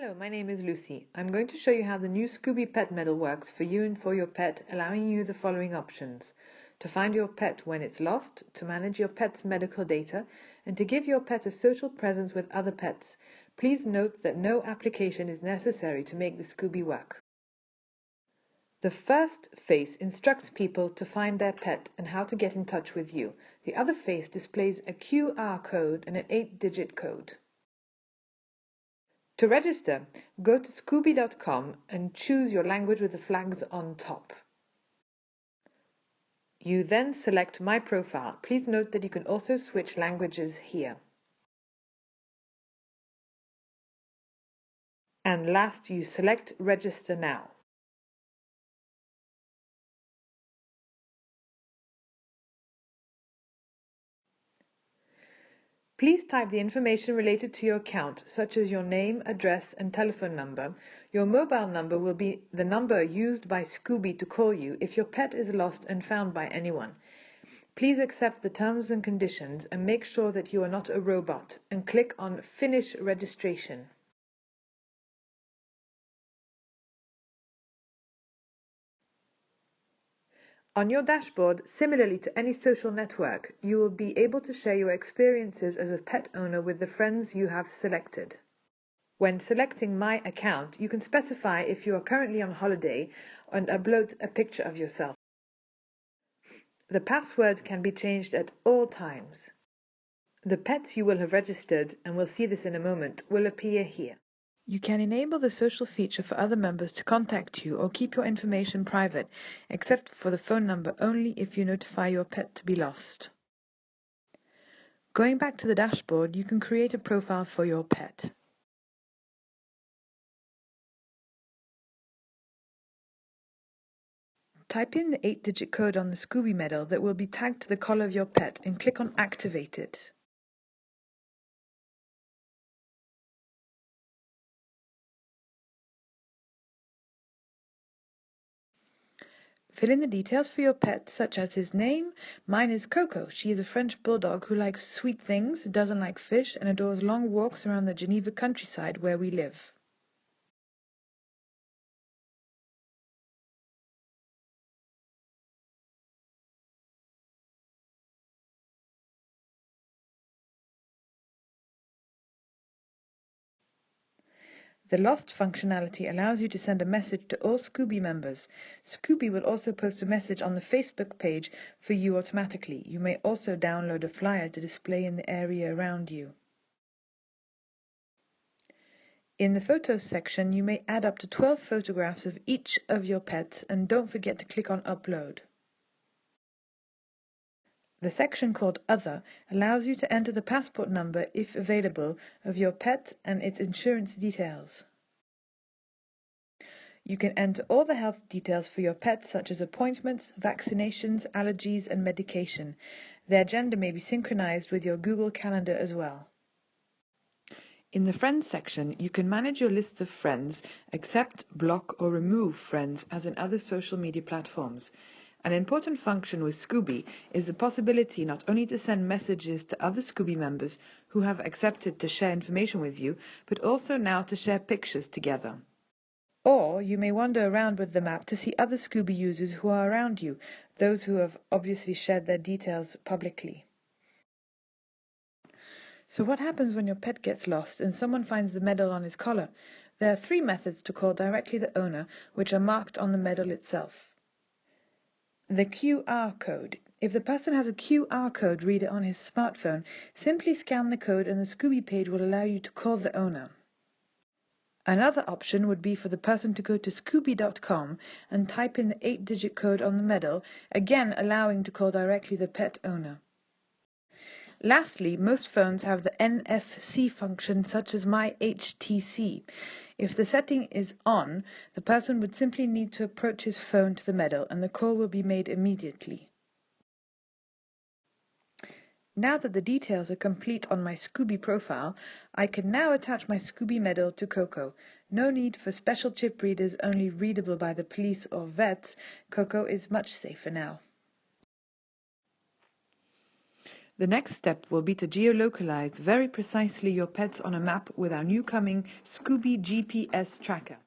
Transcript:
Hello, my name is Lucy. I'm going to show you how the new Scooby Pet Medal works for you and for your pet, allowing you the following options. To find your pet when it's lost, to manage your pet's medical data, and to give your pet a social presence with other pets. Please note that no application is necessary to make the Scooby work. The first face instructs people to find their pet and how to get in touch with you. The other face displays a QR code and an 8-digit code. To register, go to scooby.com and choose your language with the flags on top. You then select My Profile. Please note that you can also switch languages here. And last, you select Register Now. Please type the information related to your account, such as your name, address, and telephone number. Your mobile number will be the number used by Scooby to call you if your pet is lost and found by anyone. Please accept the terms and conditions and make sure that you are not a robot and click on Finish Registration. On your dashboard, similarly to any social network, you will be able to share your experiences as a pet owner with the friends you have selected. When selecting My Account, you can specify if you are currently on holiday and upload a picture of yourself. The password can be changed at all times. The pets you will have registered, and we'll see this in a moment, will appear here. You can enable the social feature for other members to contact you or keep your information private, except for the phone number only if you notify your pet to be lost. Going back to the dashboard, you can create a profile for your pet. Type in the 8-digit code on the Scooby medal that will be tagged to the collar of your pet and click on Activate it. Fill in the details for your pet, such as his name. Mine is Coco. She is a French bulldog who likes sweet things, doesn't like fish, and adores long walks around the Geneva countryside where we live. The Lost functionality allows you to send a message to all Scooby members. Scooby will also post a message on the Facebook page for you automatically. You may also download a flyer to display in the area around you. In the Photos section, you may add up to 12 photographs of each of your pets and don't forget to click on Upload. The section called Other allows you to enter the passport number, if available, of your pet and its insurance details. You can enter all the health details for your pet such as appointments, vaccinations, allergies and medication. Their gender may be synchronized with your Google Calendar as well. In the Friends section, you can manage your list of friends, accept, block or remove friends as in other social media platforms. An important function with Scooby is the possibility not only to send messages to other Scooby members who have accepted to share information with you, but also now to share pictures together. Or you may wander around with the map to see other Scooby users who are around you, those who have obviously shared their details publicly. So what happens when your pet gets lost and someone finds the medal on his collar? There are three methods to call directly the owner, which are marked on the medal itself. The QR code. If the person has a QR code reader on his smartphone, simply scan the code and the Scooby page will allow you to call the owner. Another option would be for the person to go to scooby.com and type in the 8-digit code on the medal, again allowing to call directly the pet owner. Lastly, most phones have the NFC function such as My HTC. If the setting is on, the person would simply need to approach his phone to the medal and the call will be made immediately. Now that the details are complete on my Scooby profile, I can now attach my Scooby medal to Coco. No need for special chip readers only readable by the police or vets. Coco is much safer now. The next step will be to geolocalize very precisely your pets on a map with our new coming Scooby GPS tracker.